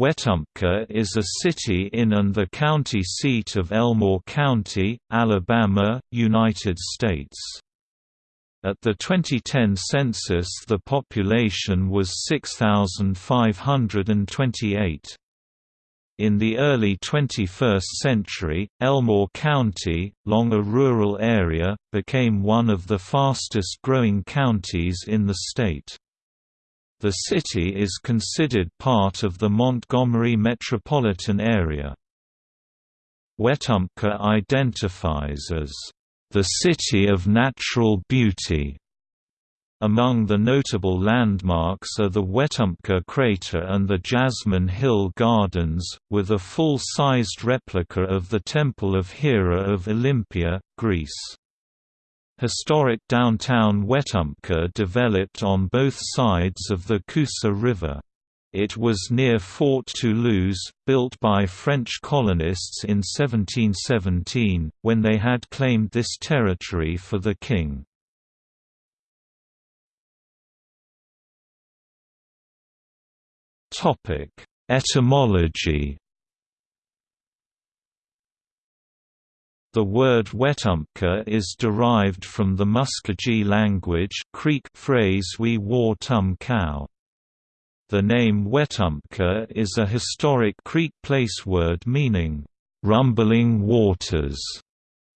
Wetumpka is a city in and the county seat of Elmore County, Alabama, United States. At the 2010 census the population was 6,528. In the early 21st century, Elmore County, long a rural area, became one of the fastest growing counties in the state. The city is considered part of the Montgomery metropolitan area. Wetumpka identifies as the city of natural beauty. Among the notable landmarks are the Wetumpka crater and the Jasmine Hill Gardens, with a full-sized replica of the Temple of Hera of Olympia, Greece. Historic downtown Wetumpka developed on both sides of the Coosa River. It was near Fort Toulouse, built by French colonists in 1717, when they had claimed this territory for the king. Etymology The word Wetumpka is derived from the Muskogee language Creek phrase we war tum cow. The name Wetumpka is a historic Creek place word meaning, "...rumbling waters",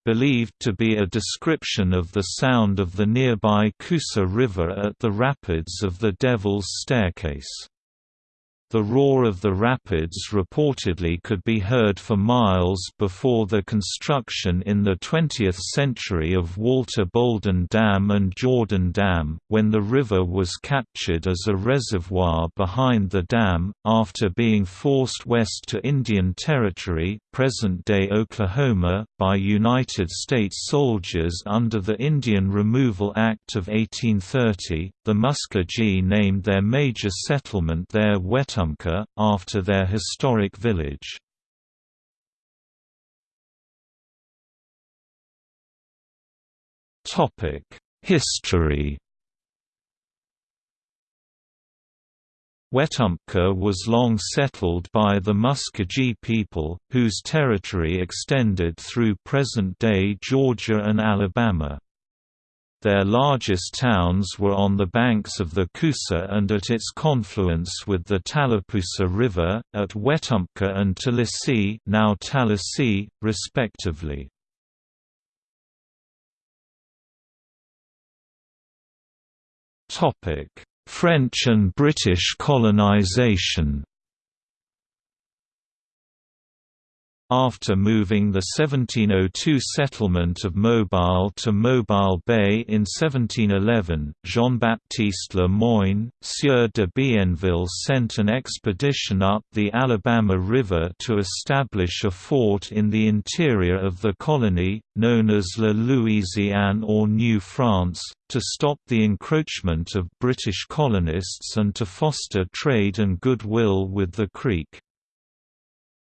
believed to be a description of the sound of the nearby Coosa River at the rapids of the Devil's Staircase. The roar of the rapids reportedly could be heard for miles before the construction in the 20th century of Walter Bouldin Dam and Jordan Dam, when the river was captured as a reservoir behind the dam, after being forced west to Indian Territory present-day Oklahoma, by United States soldiers under the Indian Removal Act of 1830. The Muskogee named their major settlement there Wetumpka after their historic village. History Wetumpka was long settled by the Muskogee people, whose territory extended through present-day Georgia and Alabama. Their largest towns were on the banks of the Coosa and at its confluence with the Tallapoosa River, at Wetumpka and Talisee, now Tallahassee, respectively. French and British colonization After moving the 1702 settlement of Mobile to Mobile Bay in 1711, Jean-Baptiste Le Moyne, Sieur de Bienville sent an expedition up the Alabama River to establish a fort in the interior of the colony, known as La Louisiane or New France, to stop the encroachment of British colonists and to foster trade and goodwill with the Creek.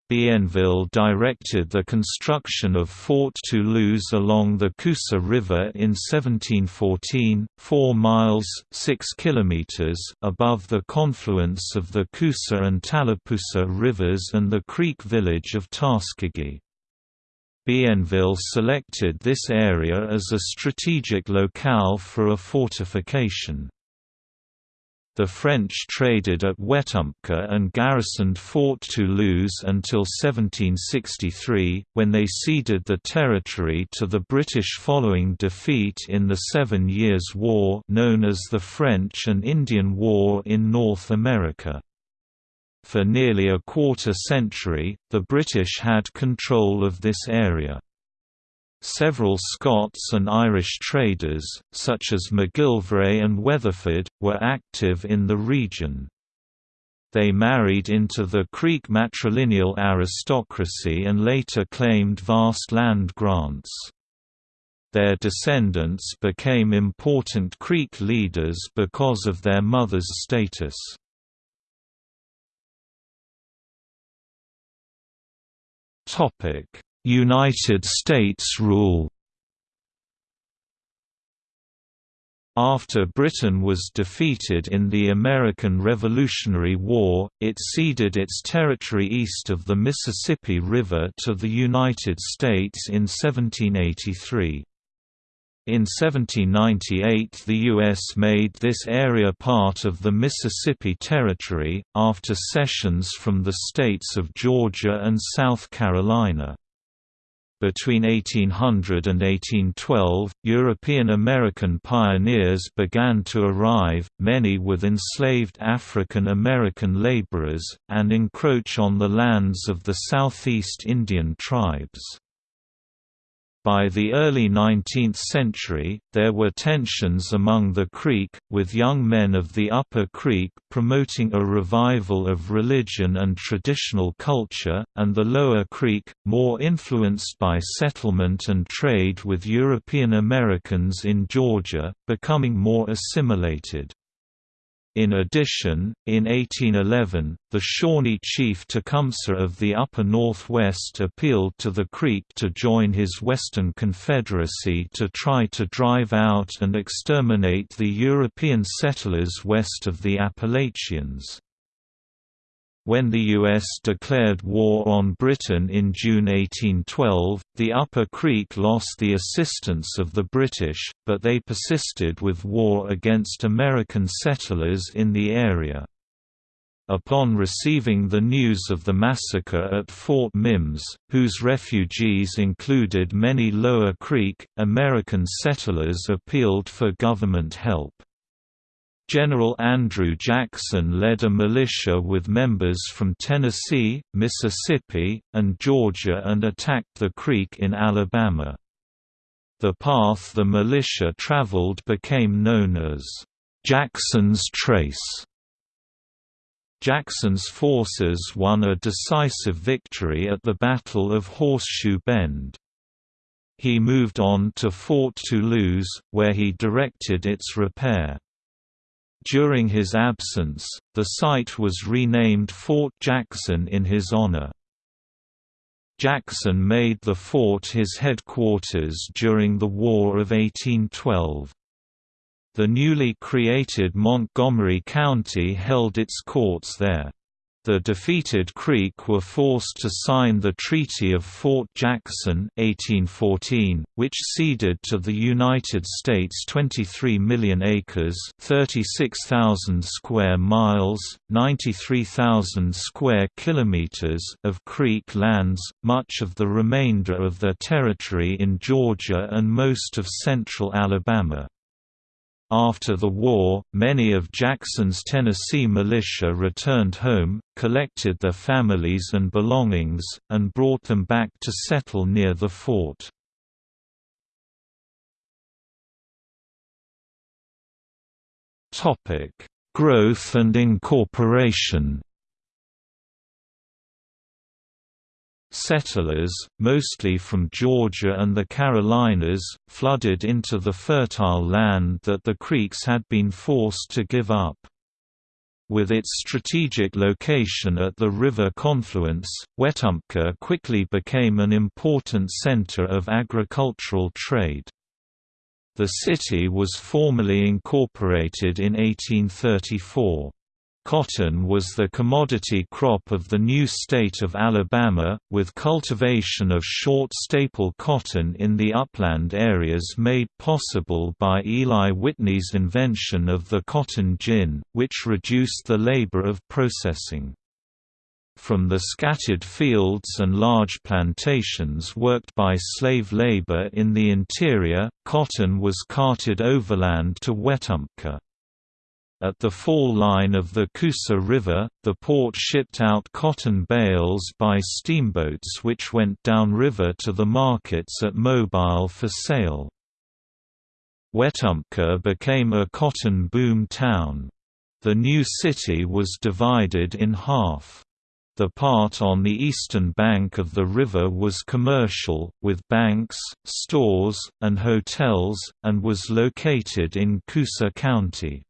Bienville directed the construction of Fort Toulouse along the Coosa River in 1714, 4 miles 6 kilometers above the confluence of the Coosa and Tallapoosa rivers and the Creek village of Tuskegee. Bienville selected this area as a strategic locale for a fortification. The French traded at Wetumpka and garrisoned Fort Toulouse until 1763, when they ceded the territory to the British following defeat in the Seven Years' War known as the French and Indian War in North America. For nearly a quarter century, the British had control of this area. Several Scots and Irish traders, such as MacGillivray and Weatherford, were active in the region. They married into the Creek matrilineal aristocracy and later claimed vast land grants. Their descendants became important Creek leaders because of their mother's status. Topic: United States rule After Britain was defeated in the American Revolutionary War, it ceded its territory east of the Mississippi River to the United States in 1783. In 1798 the U.S. made this area part of the Mississippi Territory, after cessions from the states of Georgia and South Carolina. Between 1800 and 1812, European American pioneers began to arrive, many with enslaved African American laborers, and encroach on the lands of the Southeast Indian tribes. By the early 19th century, there were tensions among the Creek, with young men of the Upper Creek promoting a revival of religion and traditional culture, and the Lower Creek, more influenced by settlement and trade with European Americans in Georgia, becoming more assimilated. In addition, in 1811, the Shawnee chief Tecumseh of the Upper Northwest appealed to the Creek to join his Western Confederacy to try to drive out and exterminate the European settlers west of the Appalachians. When the U.S. declared war on Britain in June 1812, the Upper Creek lost the assistance of the British, but they persisted with war against American settlers in the area. Upon receiving the news of the massacre at Fort Mims, whose refugees included many Lower Creek, American settlers appealed for government help. General Andrew Jackson led a militia with members from Tennessee, Mississippi, and Georgia and attacked the creek in Alabama. The path the militia traveled became known as Jackson's Trace. Jackson's forces won a decisive victory at the Battle of Horseshoe Bend. He moved on to Fort Toulouse, where he directed its repair. During his absence, the site was renamed Fort Jackson in his honor. Jackson made the fort his headquarters during the War of 1812. The newly created Montgomery County held its courts there the defeated Creek were forced to sign the Treaty of Fort Jackson 1814, which ceded to the United States 23 million acres 36,000 square miles, 93,000 square kilometers of Creek lands, much of the remainder of their territory in Georgia and most of central Alabama. After the war, many of Jackson's Tennessee militia returned home, collected their families and belongings, and brought them back to settle near the fort. Growth and incorporation Settlers, mostly from Georgia and the Carolinas, flooded into the fertile land that the Creeks had been forced to give up. With its strategic location at the river confluence, Wetumpka quickly became an important center of agricultural trade. The city was formally incorporated in 1834. Cotton was the commodity crop of the new state of Alabama, with cultivation of short staple cotton in the upland areas made possible by Eli Whitney's invention of the cotton gin, which reduced the labor of processing. From the scattered fields and large plantations worked by slave labor in the interior, cotton was carted overland to Wetumpka. At the fall line of the Coosa River, the port shipped out cotton bales by steamboats which went downriver to the markets at Mobile for sale. Wetumpka became a cotton boom town. The new city was divided in half. The part on the eastern bank of the river was commercial, with banks, stores, and hotels, and was located in Coosa County.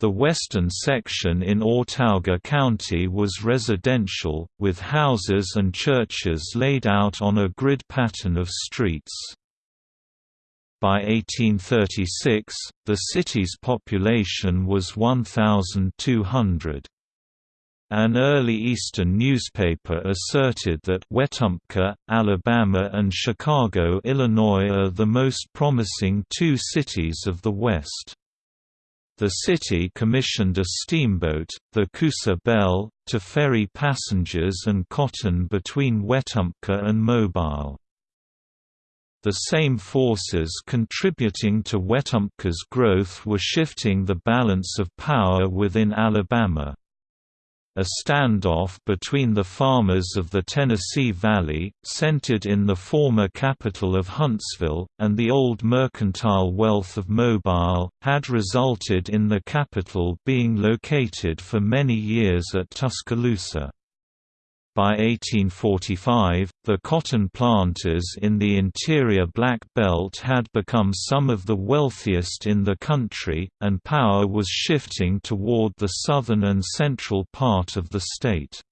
The western section in Autauga County was residential, with houses and churches laid out on a grid pattern of streets. By 1836, the city's population was 1,200. An early Eastern newspaper asserted that Wetumpka, Alabama and Chicago, Illinois are the most promising two cities of the West. The city commissioned a steamboat, the Coosa Belle, to ferry passengers and cotton between Wetumpka and Mobile. The same forces contributing to Wetumpka's growth were shifting the balance of power within Alabama. A standoff between the farmers of the Tennessee Valley, centered in the former capital of Huntsville, and the old mercantile wealth of Mobile, had resulted in the capital being located for many years at Tuscaloosa. By 1845, the cotton planters in the interior Black Belt had become some of the wealthiest in the country, and power was shifting toward the southern and central part of the state.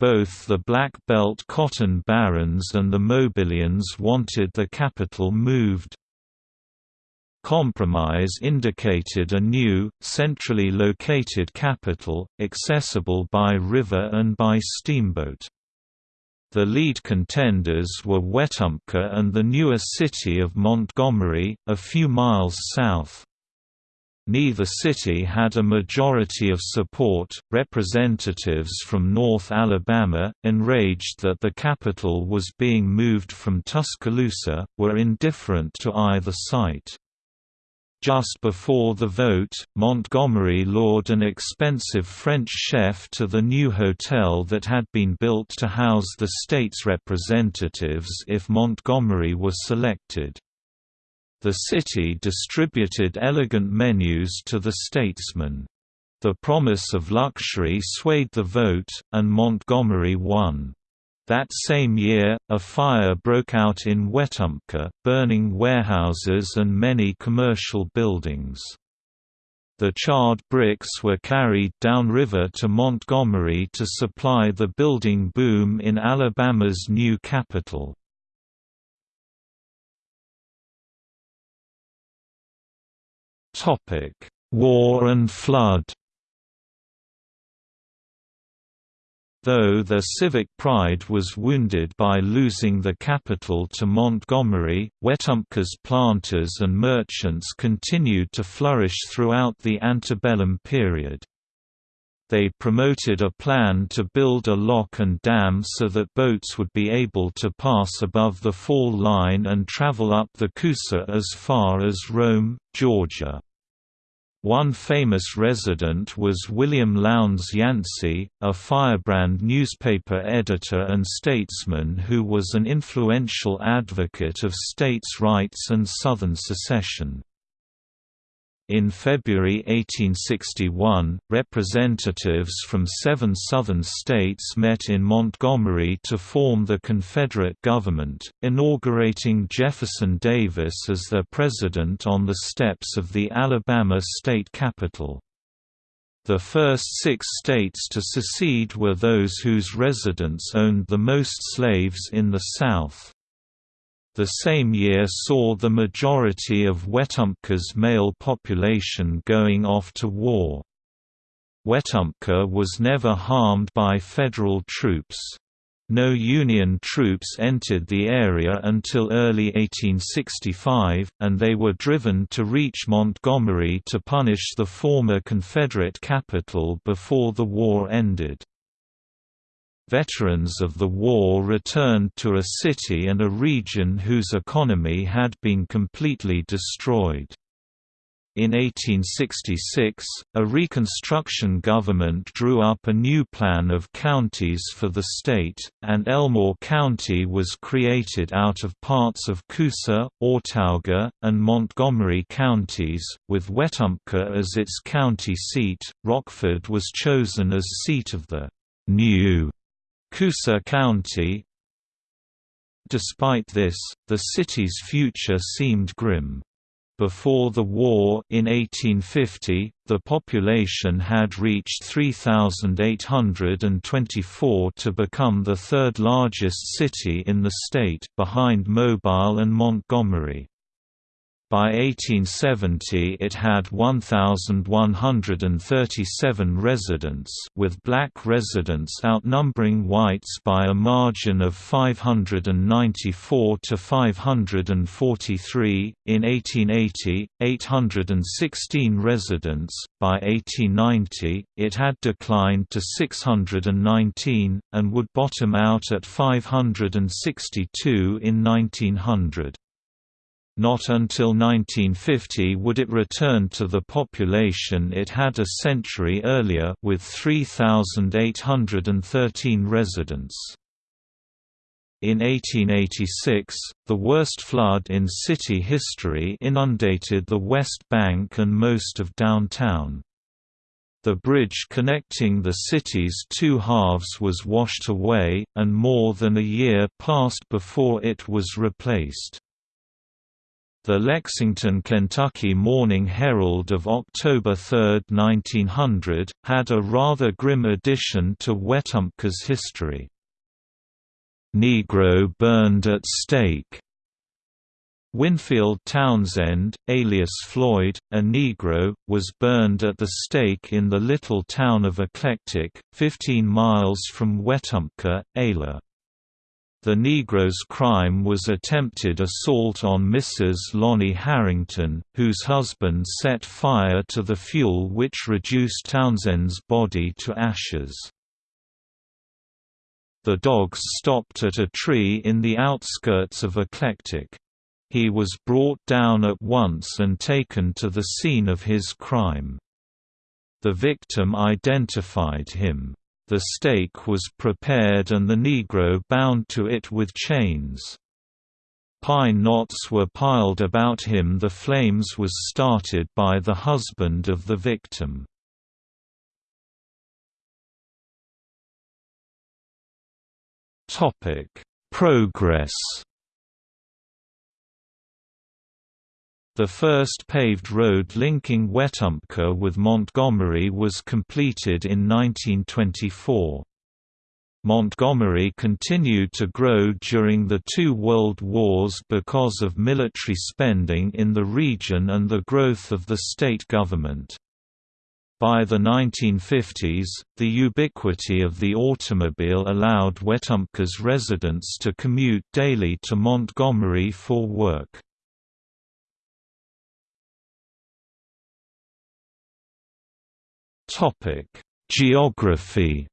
Both the Black Belt cotton barons and the Mobilians wanted the capital moved, Compromise indicated a new, centrally located capital, accessible by river and by steamboat. The lead contenders were Wetumpka and the newer city of Montgomery, a few miles south. Neither city had a majority of support. Representatives from North Alabama, enraged that the capital was being moved from Tuscaloosa, were indifferent to either site. Just before the vote, Montgomery lured an expensive French chef to the new hotel that had been built to house the state's representatives if Montgomery was selected. The city distributed elegant menus to the statesmen. The promise of luxury swayed the vote, and Montgomery won. That same year, a fire broke out in Wetumpka, burning warehouses and many commercial buildings. The charred bricks were carried downriver to Montgomery to supply the building boom in Alabama's new capital. War and flood Though their civic pride was wounded by losing the capital to Montgomery, Wetumpka's planters and merchants continued to flourish throughout the antebellum period. They promoted a plan to build a lock and dam so that boats would be able to pass above the fall line and travel up the Coosa as far as Rome, Georgia. One famous resident was William Lowndes Yancey, a firebrand newspaper editor and statesman who was an influential advocate of states' rights and Southern secession. In February 1861, representatives from seven Southern states met in Montgomery to form the Confederate government, inaugurating Jefferson Davis as their president on the steps of the Alabama state capitol. The first six states to secede were those whose residents owned the most slaves in the South. The same year saw the majority of Wetumpka's male population going off to war. Wetumpka was never harmed by federal troops. No Union troops entered the area until early 1865, and they were driven to reach Montgomery to punish the former Confederate capital before the war ended. Veterans of the war returned to a city and a region whose economy had been completely destroyed. In 1866, a Reconstruction government drew up a new plan of counties for the state, and Elmore County was created out of parts of Coosa, Autauga, and Montgomery counties, with Wetumpka as its county seat. Rockford was chosen as seat of the new Coosa County Despite this, the city's future seemed grim. Before the war in 1850, the population had reached 3,824 to become the third largest city in the state, behind Mobile and Montgomery. By 1870 it had 1,137 residents with black residents outnumbering whites by a margin of 594 to 543, in 1880, 816 residents, by 1890, it had declined to 619, and would bottom out at 562 in 1900. Not until 1950 would it return to the population it had a century earlier with 3,813 residents. In 1886, the worst flood in city history inundated the West Bank and most of downtown. The bridge connecting the city's two halves was washed away, and more than a year passed before it was replaced. The Lexington, Kentucky Morning Herald of October 3, 1900, had a rather grim addition to Wetumpka's history. Negro burned at stake. Winfield Townsend, alias Floyd, a Negro, was burned at the stake in the little town of Eclectic, 15 miles from Wetumpka, Ayla. The Negro's crime was attempted assault on Mrs. Lonnie Harrington, whose husband set fire to the fuel which reduced Townsend's body to ashes. The dogs stopped at a tree in the outskirts of Eclectic. He was brought down at once and taken to the scene of his crime. The victim identified him. The stake was prepared and the Negro bound to it with chains. Pine knots were piled about him the flames was started by the husband of the victim. Progress The first paved road linking Wetumpka with Montgomery was completed in 1924. Montgomery continued to grow during the two world wars because of military spending in the region and the growth of the state government. By the 1950s, the ubiquity of the automobile allowed Wetumpka's residents to commute daily to Montgomery for work. Topic: Geography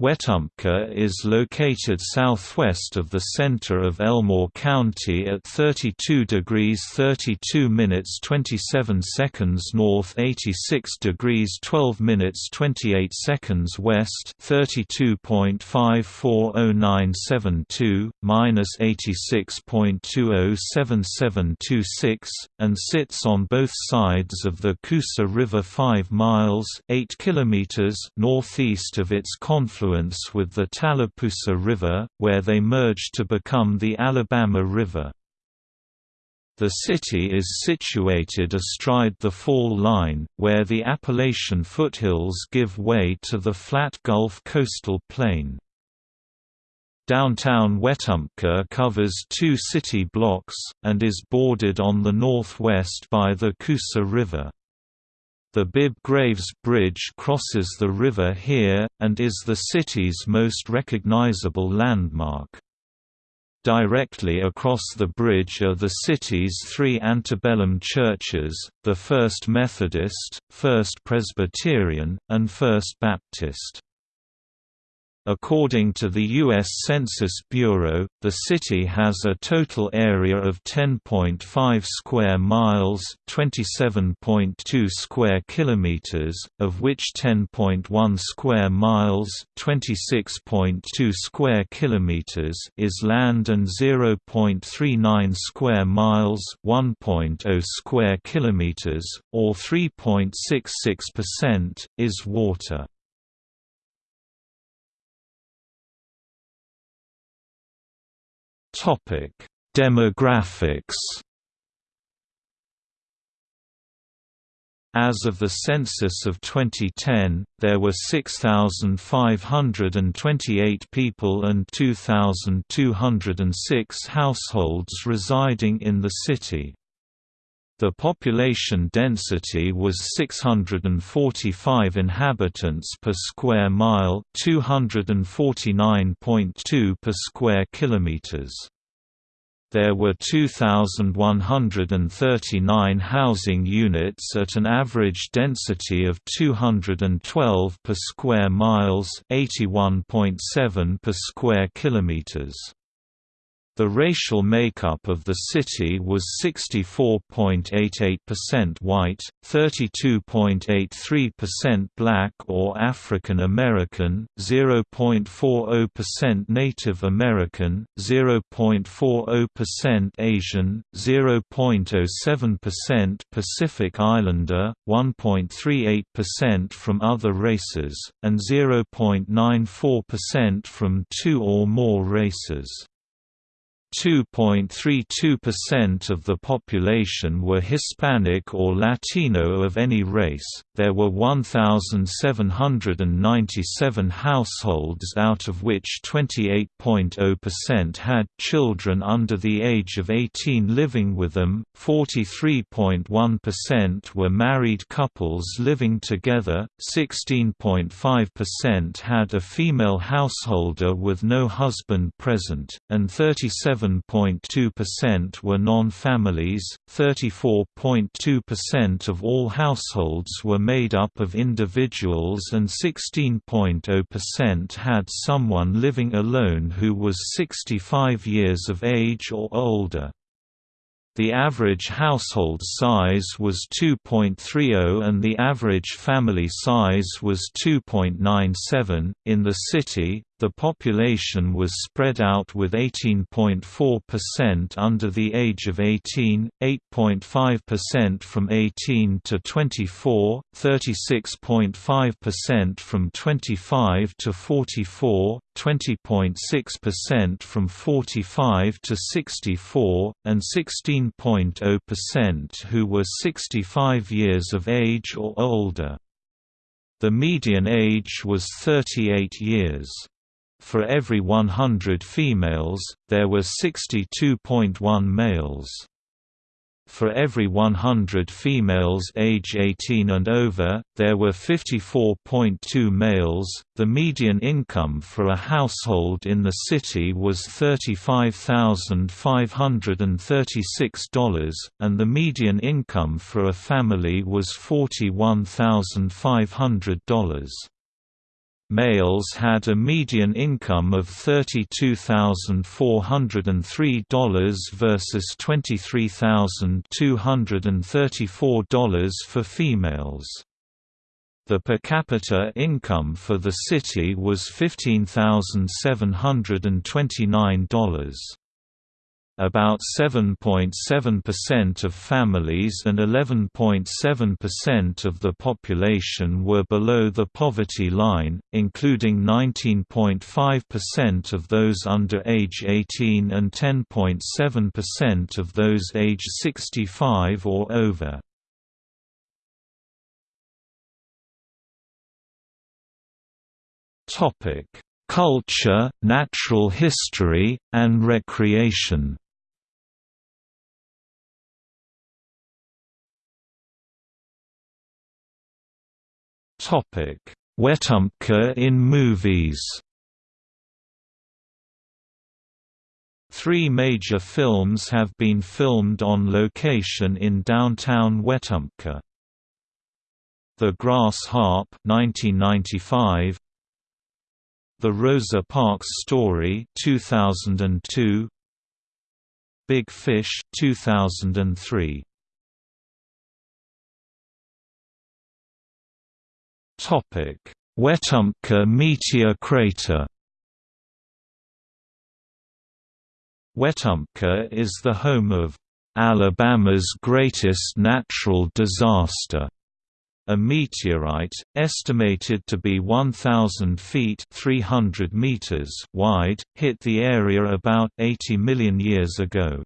Wetumpka is located southwest of the center of Elmore County at 32 degrees 32 minutes 27 seconds north 86 degrees 12 minutes 28 seconds west 32.540972, minus 86.207726, and sits on both sides of the Coosa River 5 miles 8 kilometers northeast of its confluence confluence with the Tallapoosa River, where they merge to become the Alabama River. The city is situated astride the fall line, where the Appalachian foothills give way to the flat Gulf coastal plain. Downtown Wetumpka covers two city blocks, and is bordered on the northwest by the Coosa River. The Bibb Graves Bridge crosses the river here, and is the city's most recognizable landmark. Directly across the bridge are the city's three antebellum churches, the First Methodist, First Presbyterian, and First Baptist. According to the U.S. Census Bureau, the city has a total area of 10.5 square miles (27.2 square kilometers), of which 10.1 square miles (26.2 square kilometers) is land and 0.39 square miles (1.0 square kilometers), or 3.66%, is water. Topic: Demographics As of the census of 2010, there were 6,528 people and 2,206 households residing in the city. The population density was 645 inhabitants per square mile, 249.2 per square kilometers. There were 2,139 housing units at an average density of 212 per square miles 81.7 per square kilometers. The racial makeup of the city was 64.88% white, 32.83% black or African American, 0.40% Native American, 0.40% Asian, 0.07% Pacific Islander, 1.38% from other races, and 0.94% from two or more races. 2.32% of the population were Hispanic or Latino of any race. There were 1,797 households, out of which 28.0% had children under the age of 18 living with them, 43.1% were married couples living together, 16.5% had a female householder with no husband present, and 37 7.2% were non-families, 34.2% of all households were made up of individuals and 16.0% had someone living alone who was 65 years of age or older. The average household size was 2.30 and the average family size was 2.97. In the city, the population was spread out with 18.4% under the age of 18, 8.5% from 18 to 24, 36.5% from 25 to 44, 20.6% from 45 to 64, and 16.0% who were 65 years of age or older. The median age was 38 years. For every 100 females, there were 62.1 males. For every 100 females age 18 and over, there were 54.2 males. The median income for a household in the city was $35,536, and the median income for a family was $41,500. Males had a median income of $32,403 versus $23,234 for females. The per capita income for the city was $15,729 about 7.7% of families and 11.7% of the population were below the poverty line, including 19.5% of those under age 18 and 10.7% of those age 65 or over. Culture, natural history, and recreation Wetumpka in movies. Three major films have been filmed on location in downtown Wetumpka. The Grass Harp 1995, The Rosa Parks Story 2002, Big Fish 2003. Wetumpka meteor crater. Wetumpka is the home of Alabama's greatest natural disaster. A meteorite, estimated to be 1,000 feet 300 meters wide, hit the area about 80 million years ago.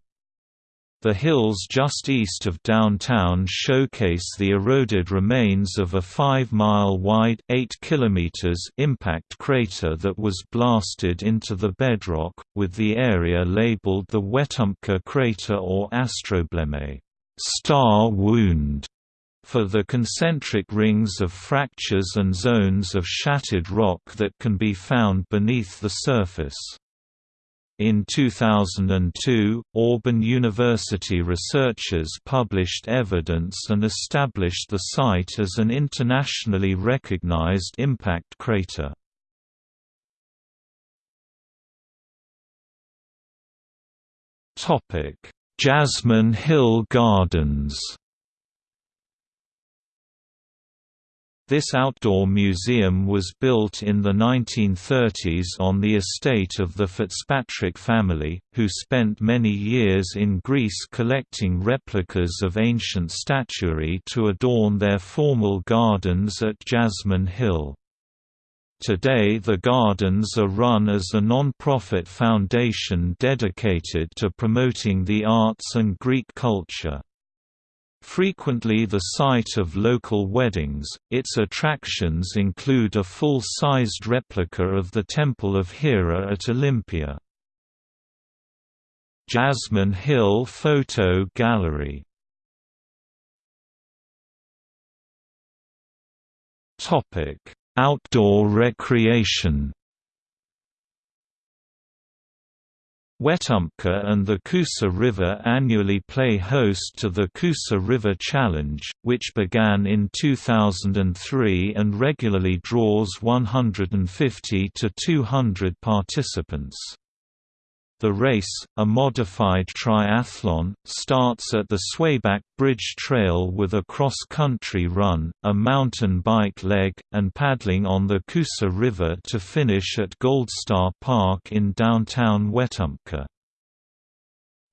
The hills just east of downtown showcase the eroded remains of a 5-mile wide 8 kilometers impact crater that was blasted into the bedrock, with the area labeled the Wetumpka crater or Astrobleme star wound", for the concentric rings of fractures and zones of shattered rock that can be found beneath the surface. In 2002, Auburn University researchers published evidence and established the site as an internationally recognized impact crater. Jasmine Hill Gardens This outdoor museum was built in the 1930s on the estate of the Fitzpatrick family, who spent many years in Greece collecting replicas of ancient statuary to adorn their formal gardens at Jasmine Hill. Today the gardens are run as a non-profit foundation dedicated to promoting the arts and Greek culture. Frequently the site of local weddings, its attractions include a full-sized replica of the Temple of Hera at Olympia. Jasmine Hill Photo Gallery Outdoor recreation Wetumpka and the Coosa River annually play host to the Coosa River Challenge, which began in 2003 and regularly draws 150 to 200 participants. The race, a modified triathlon, starts at the Swayback Bridge Trail with a cross-country run, a mountain bike leg, and paddling on the Coosa River to finish at Goldstar Park in downtown Wetumpka.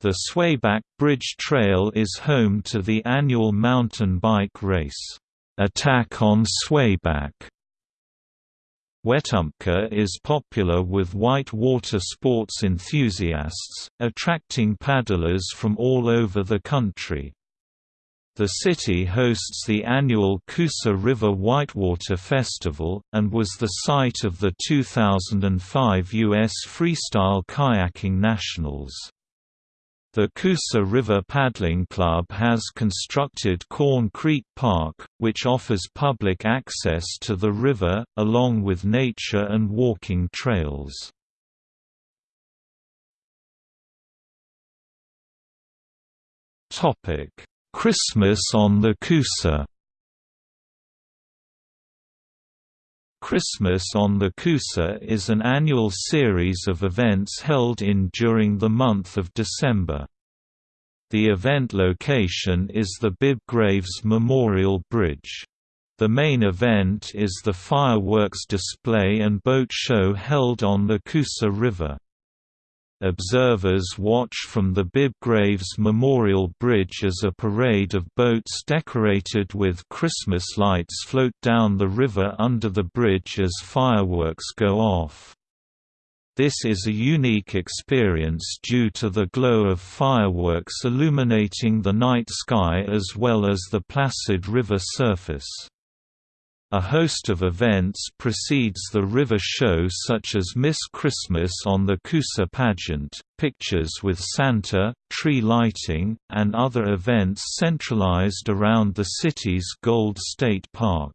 The Swayback Bridge Trail is home to the annual mountain bike race, Attack on Swayback, Wetumpka is popular with white water sports enthusiasts, attracting paddlers from all over the country. The city hosts the annual Coosa River Whitewater Festival, and was the site of the 2005 U.S. Freestyle Kayaking Nationals. The Coosa River Paddling Club has constructed Corn Creek Park, which offers public access to the river, along with nature and walking trails. Christmas on the Coosa Christmas on the Coosa is an annual series of events held in during the month of December. The event location is the Bibb Graves Memorial Bridge. The main event is the fireworks display and boat show held on the Coosa River. Observers watch from the Bibb Graves Memorial Bridge as a parade of boats decorated with Christmas lights float down the river under the bridge as fireworks go off. This is a unique experience due to the glow of fireworks illuminating the night sky as well as the placid river surface. A host of events precedes the river show such as Miss Christmas on the Coosa pageant, pictures with Santa, tree lighting, and other events centralized around the city's Goldstar Park.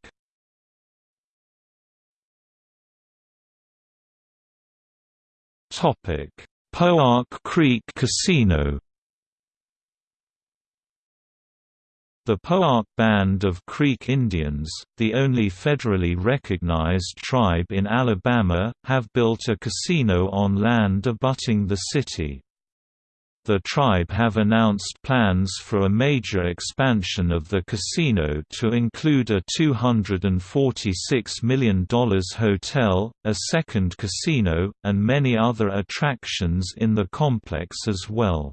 Poarch Creek Casino The Poarch Band of Creek Indians, the only federally recognized tribe in Alabama, have built a casino on land abutting the city. The tribe have announced plans for a major expansion of the casino to include a $246 million hotel, a second casino, and many other attractions in the complex as well.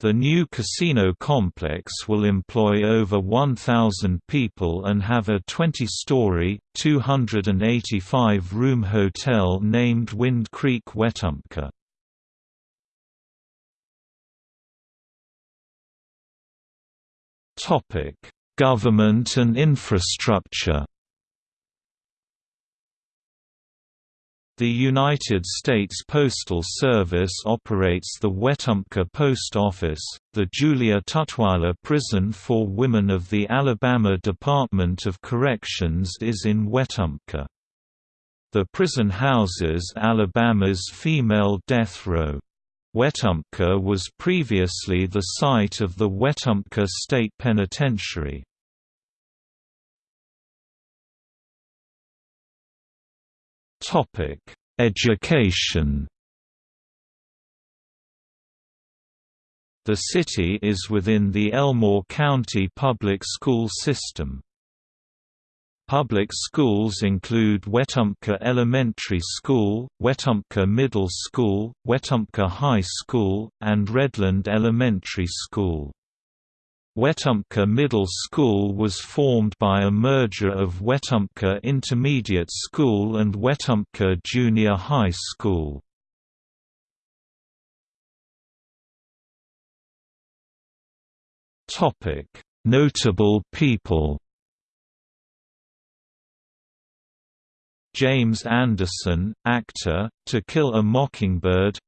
The new casino complex will employ over 1,000 people and have a 20-story, 285-room hotel named Wind Creek Wetumpka. Government and infrastructure The United States Postal Service operates the Wetumpka Post Office. The Julia Tutwiler Prison for Women of the Alabama Department of Corrections is in Wetumpka. The prison houses Alabama's female death row. Wetumpka was previously the site of the Wetumpka State Penitentiary. Topic: Education. The city is within the Elmore County Public School System. Public schools include Wetumpka Elementary School, Wetumpka Middle School, Wetumpka High School, and Redland Elementary School. Wetumpka Middle School was formed by a merger of Wetumpka Intermediate School and Wetumpka Junior High School. Notable people James Anderson, actor, To Kill a Mockingbird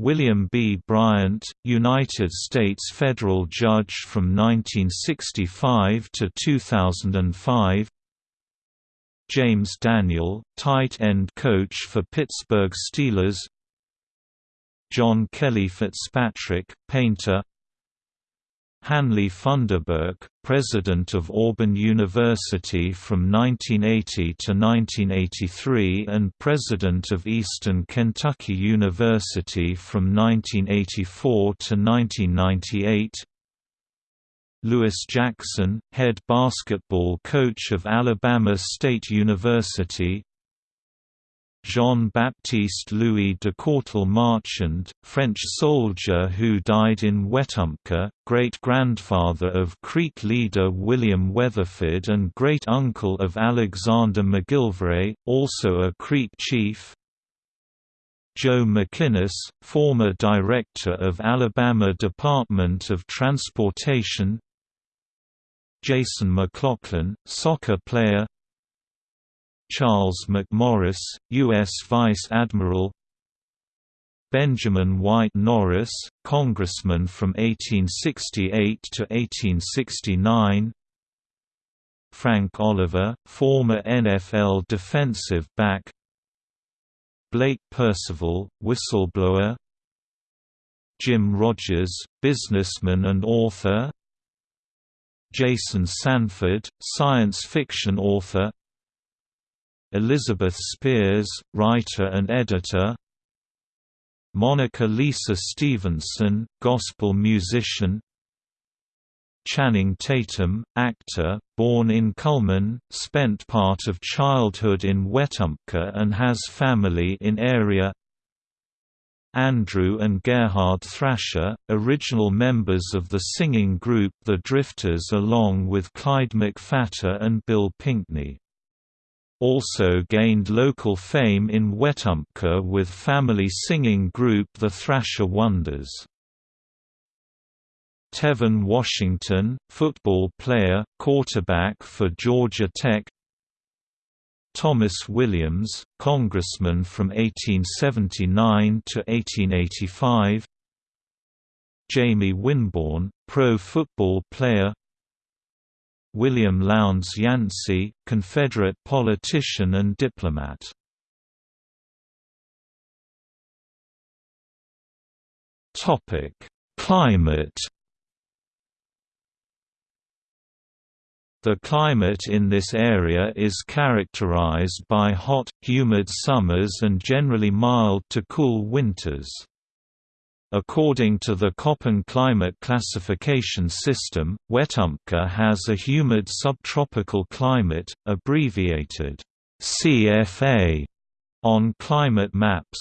William B. Bryant, United States federal judge from 1965 to 2005 James Daniel, tight end coach for Pittsburgh Steelers. John Kelly Fitzpatrick, painter Hanley Funderburk, president of Auburn University from 1980 to 1983 and president of Eastern Kentucky University from 1984 to 1998 Lewis Jackson, head basketball coach of Alabama State University Jean-Baptiste Louis de Courtel Marchand, French soldier who died in Wetumpka, great-grandfather of Creek leader William Weatherford and great-uncle of Alexander McGillivray, also a Creek chief. Joe McInnes, former director of Alabama Department of Transportation. Jason McLaughlin, soccer player Charles McMorris, U.S. Vice Admiral Benjamin White Norris, Congressman from 1868 to 1869 Frank Oliver, former NFL defensive back Blake Percival, whistleblower Jim Rogers, businessman and author Jason Sanford, science fiction author Elizabeth Spiers, writer and editor. Monica Lisa Stevenson, gospel musician. Channing Tatum, actor, born in Cullman, spent part of childhood in Wetumpka and has family in area. Andrew and Gerhart Thrasher, original members of the singing group The Drifters along with Clyde McPhatter and Bill Pinkney also gained local fame in Wetumpka with family singing group The Thrasher Wonders. Tevin Washington, football player, quarterback for Georgia Tech Thomas Williams, congressman from 1879 to 1885 Jamie Winborn, pro football player William Lowndes Yancey, Confederate politician and diplomat. Topic: Climate. The climate in this area is characterized by hot, humid summers and generally mild to cool winters. According to the Köppen climate classification system, Wetumpka has a humid subtropical climate, abbreviated CFA, on climate maps.